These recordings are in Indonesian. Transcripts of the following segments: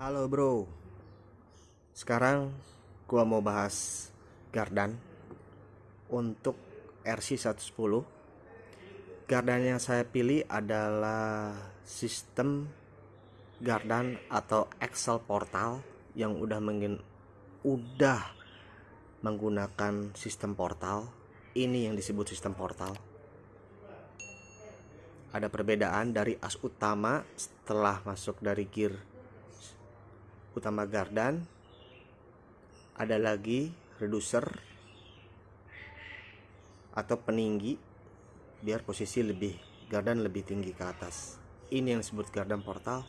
Halo bro Sekarang gua mau bahas Gardan Untuk RC110 Gardan yang saya pilih adalah sistem Gardan atau Excel Portal yang udah mengin udah menggunakan sistem portal. Ini yang disebut sistem portal. Ada perbedaan dari as utama setelah masuk dari gear utama gardan ada lagi reducer atau peninggi biar posisi lebih gardan lebih tinggi ke atas. Ini yang disebut gardan portal.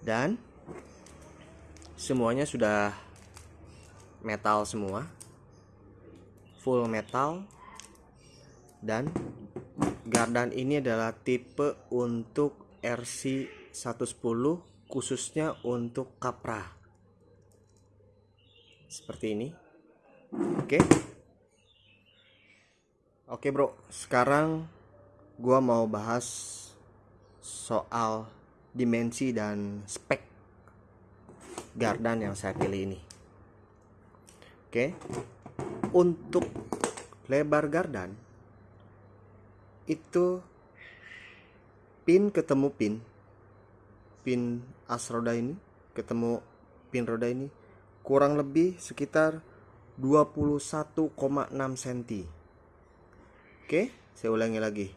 Dan semuanya sudah metal semua full metal. Dan gardan ini adalah tipe untuk RC 110 khususnya untuk kapra. Seperti ini. Oke. Oke bro. Sekarang gua mau bahas soal dimensi dan spek gardan yang saya pilih ini. Oke. Untuk lebar gardan itu pin ketemu pin pin as roda ini ketemu pin roda ini kurang lebih sekitar 21,6 cm oke saya ulangi lagi.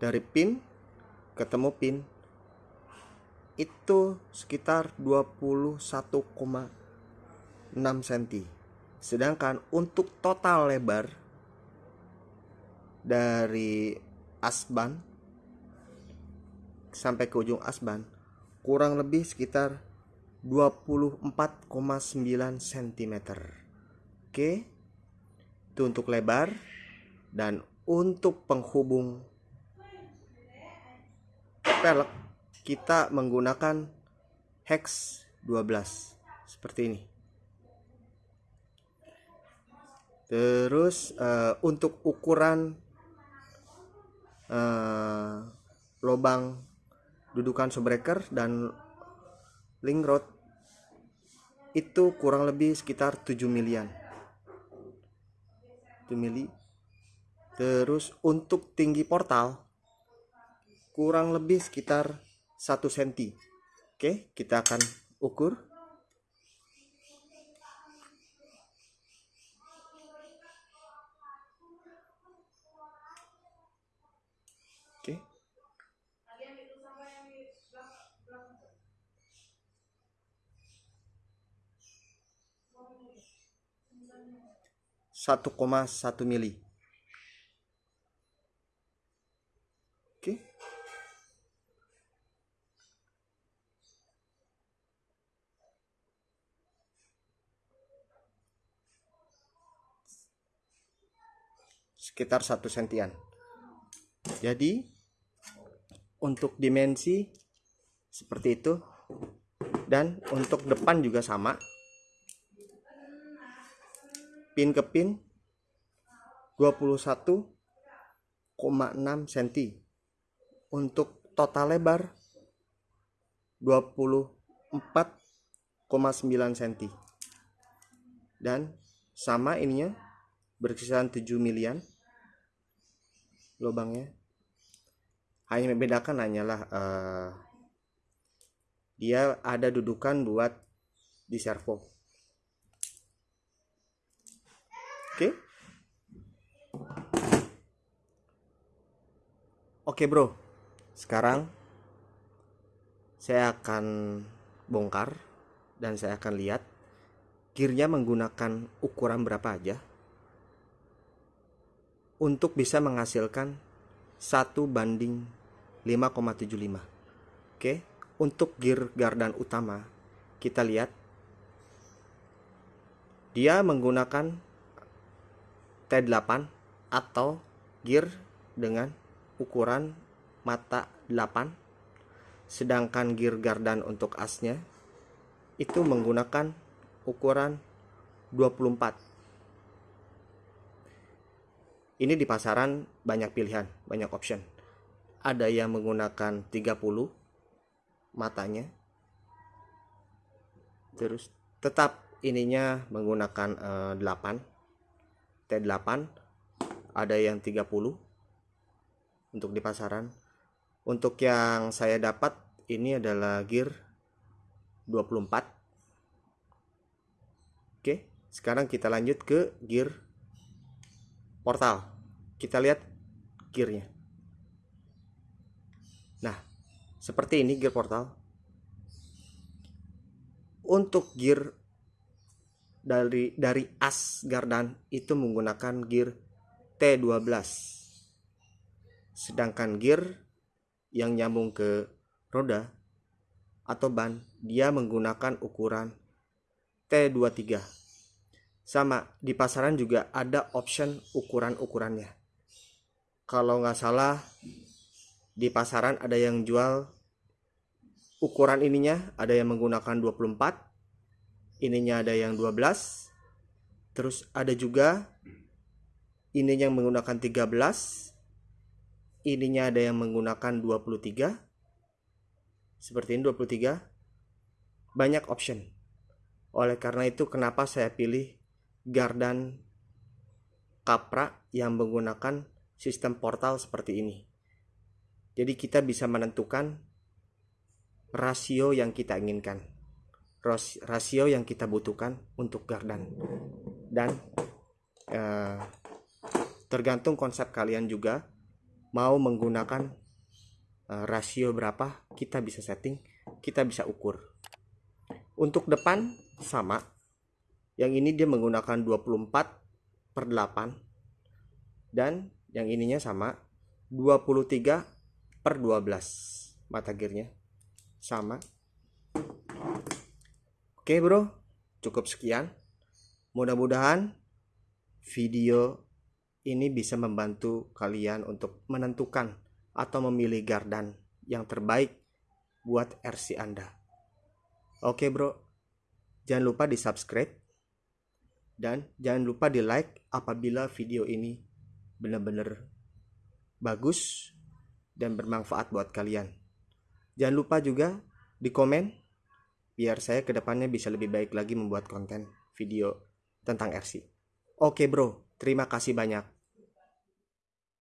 Dari pin ketemu pin itu sekitar 21,6 cm sedangkan untuk total lebar dari asban sampai ke ujung asban kurang lebih sekitar 24,9 cm oke itu untuk lebar dan untuk penghubung pelek kita menggunakan hex 12 seperti ini. Terus uh, untuk ukuran uh, lubang dudukan subreaker dan link rod itu kurang lebih sekitar 7 milian. 7 mili. Terus untuk tinggi portal kurang lebih sekitar 1 cm oke kita akan ukur oke 1,1 mili. Oke. Sekitar satu sentian. Jadi untuk dimensi seperti itu dan untuk depan juga sama pin ke pin 21,6 cm untuk total lebar 24,9 cm dan sama ininya berkisar 7 milian lubangnya hanya membedakan hanyalah uh, dia ada dudukan buat di servo Oke. Oke, Bro. Sekarang saya akan bongkar dan saya akan lihat gearnya menggunakan ukuran berapa aja untuk bisa menghasilkan satu banding 5,75 oke untuk gear gardan utama kita lihat dia menggunakan T8 atau gear dengan ukuran mata 8 sedangkan gear gardan untuk asnya itu menggunakan ukuran 24 ini di pasaran banyak pilihan banyak option. Ada yang menggunakan 30 matanya. Terus tetap ininya menggunakan uh, 8 T8 ada yang 30 untuk di pasaran. Untuk yang saya dapat ini adalah gear 24 oke sekarang kita lanjut ke gear portal. Kita lihat gearnya. Nah seperti ini gear portal. Untuk gear dari dari as Gardan itu menggunakan gear T12 sedangkan gear yang nyambung ke roda atau ban dia menggunakan ukuran T23 sama di pasaran juga ada option ukuran-ukurannya. Kalau nggak salah di pasaran ada yang jual ukuran ininya ada yang menggunakan 24 ininya ada yang 12 terus ada juga ini yang menggunakan 13 ininya ada yang menggunakan 23 seperti ini 23 banyak option. Oleh karena itu kenapa saya pilih Gardan Capra yang menggunakan sistem portal seperti ini? Jadi kita bisa menentukan rasio yang kita inginkan rasio yang kita butuhkan untuk gardan. Dan eh, tergantung konsep kalian juga mau menggunakan eh, rasio berapa kita bisa setting kita bisa ukur. Untuk depan sama yang ini dia menggunakan 24 per 8 dan yang ininya sama 23 per 12 mata gearnya sama oke bro cukup sekian mudah-mudahan video ini bisa membantu kalian untuk menentukan atau memilih gardan yang terbaik buat RC Anda. Oke bro, jangan lupa di subscribe dan jangan lupa di like apabila video ini benar-benar bagus dan bermanfaat buat kalian. Jangan lupa juga di komen biar saya ke depannya bisa lebih baik lagi membuat konten video tentang RC. Oke bro, terima kasih banyak.